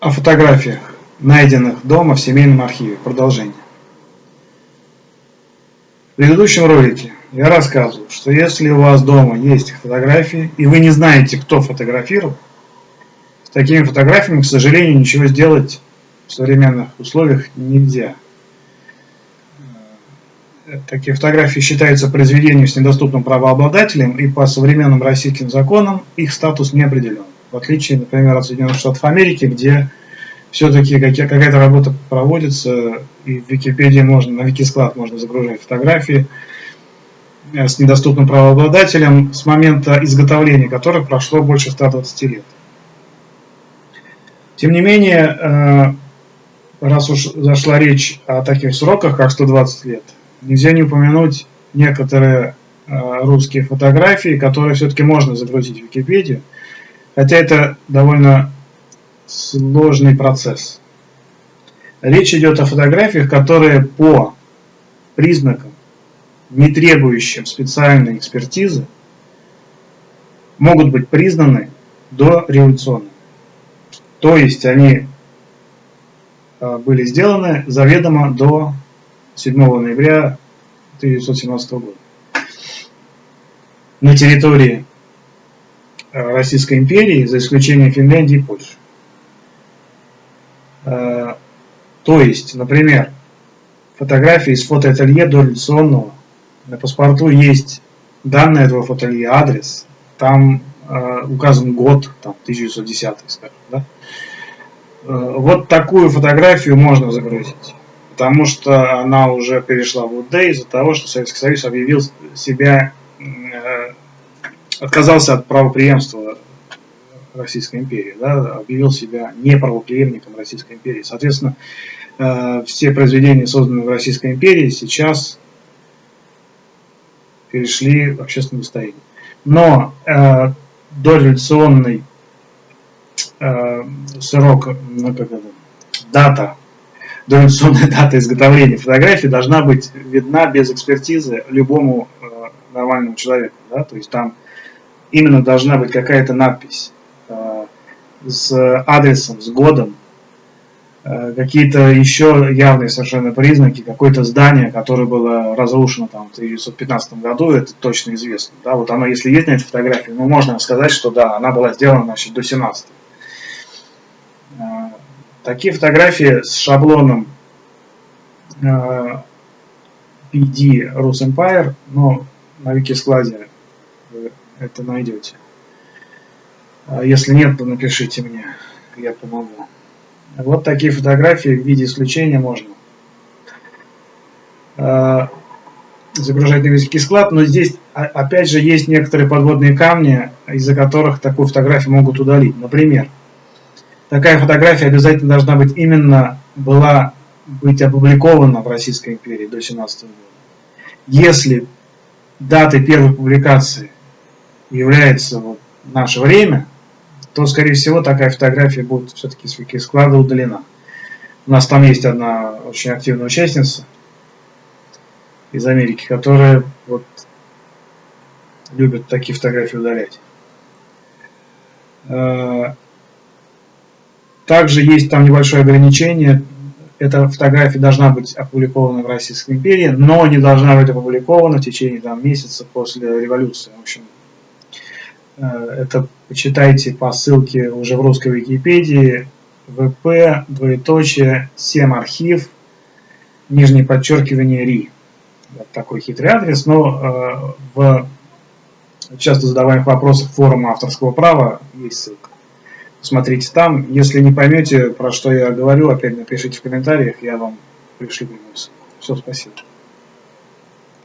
о фотографиях, найденных дома в семейном архиве. Продолжение. В предыдущем ролике я рассказывал, что если у вас дома есть фотографии, и вы не знаете, кто фотографировал, с такими фотографиями, к сожалению, ничего сделать в современных условиях нельзя. Такие фотографии считаются произведением с недоступным правообладателем, и по современным российским законам их статус не определен. В отличие, например, от Соединенных Штатов Америки, где все-таки какая-то работа проводится, и в Википедии можно, на Викисклад можно загружать фотографии э, с недоступным правообладателем с момента изготовления которых прошло больше 120 лет. Тем не менее, э, раз уж зашла речь о таких сроках, как 120 лет, нельзя не упомянуть некоторые э, русские фотографии, которые все-таки можно загрузить в Википедию, хотя это довольно сложный процесс. Речь идет о фотографиях, которые по признакам, не требующим специальной экспертизы, могут быть признаны дореволюционными. То есть они э, были сделаны заведомо до 7 ноября 1917 года. На территории Российской империи, за исключением Финляндии и Польши. Э, то есть, например, фотографии из фотоателье дореволюционного. На паспорту есть данные этого фотоателье, адрес. Там э, указан год, там 1910, скажем. Да? Э, вот такую фотографию можно загрузить. Потому что она уже перешла в УД из-за того, что Советский Союз объявил себя, э, отказался от правоприемства Российской империи, да, объявил себя неправоприемником Российской империи. Соответственно, э, все произведения, созданные в Российской империи, сейчас перешли в общественное достояние. Но э, дореволюционный э, срок, ну, как это, дата, дореволюционная дата изготовления фотографии должна быть видна без экспертизы любому э, нормальному человеку. Да? То есть там именно должна быть какая-то надпись э, с адресом, с годом, э, какие-то еще явные совершенно признаки, какое-то здание, которое было разрушено там, в 1915 году, это точно известно. Да? Вот оно, если есть на этой фотографии, ну, можно сказать, что да, она была сделана значит, до 17 Э, такие фотографии с шаблоном PD Rus Empire, но на Викискладе вы это найдете. А если нет, то напишите мне, я помогу. Вот такие фотографии в виде исключения можно э, загружать на весь склад, но здесь опять же есть некоторые подводные камни, из-за которых такую фотографию могут удалить. Например, такая фотография обязательно должна быть именно была быть опубликована в Российской империи до 17 года. Если датой первой публикации является вот наше время, то, скорее всего, такая фотография будет все-таки с Викисклада удалена. У нас там есть одна очень активная участница из Америки, которая вот любит такие фотографии удалять. Э, также есть там небольшое ограничение. Эта фотография должна быть опубликована в Российской империи, но не должна быть опубликована в течение там, месяца после революции. В общем, это почитайте по ссылке уже в русской Википедии vp, двоеточие, 7 архив, нижнее подчеркивание ри. Вот такой хитрый адрес, но э, в часто задаваемых вопросах форума авторского права есть ссылка. Смотрите там. Если не поймете, про что я говорю, опять напишите в комментариях, я вам пришлю ссылку. Все, спасибо.